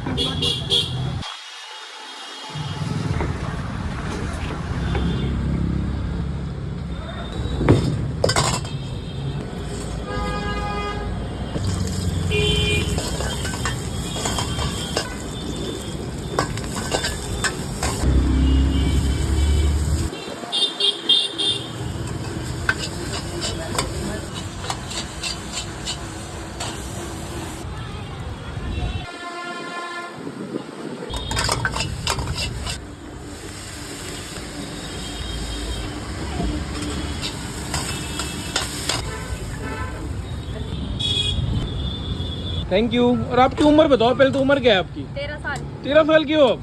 かってしま。थैंक you और आपकी उम्र बताओ पहले तो उम्र क्या है आपकी? तेरह साल। तेरह साल की हो